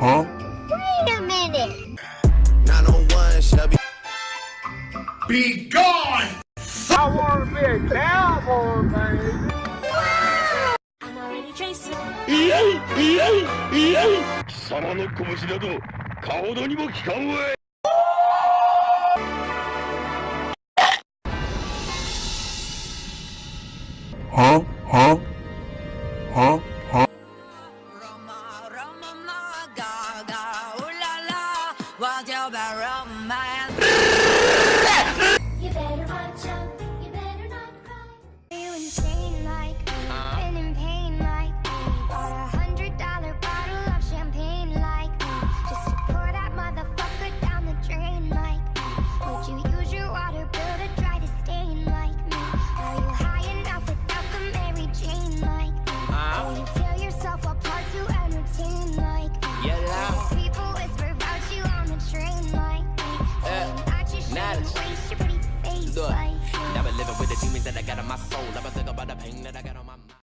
Huh? Wait a minute. 901 Chevy. Be gone! I wanna be a cowboy, baby. Wow. I'm already chasing. Yay! Yay! Yay! 貴様の拳など、かほどにも効かんわい。Huh? Huh? my Now I'm living with the demons that I got on my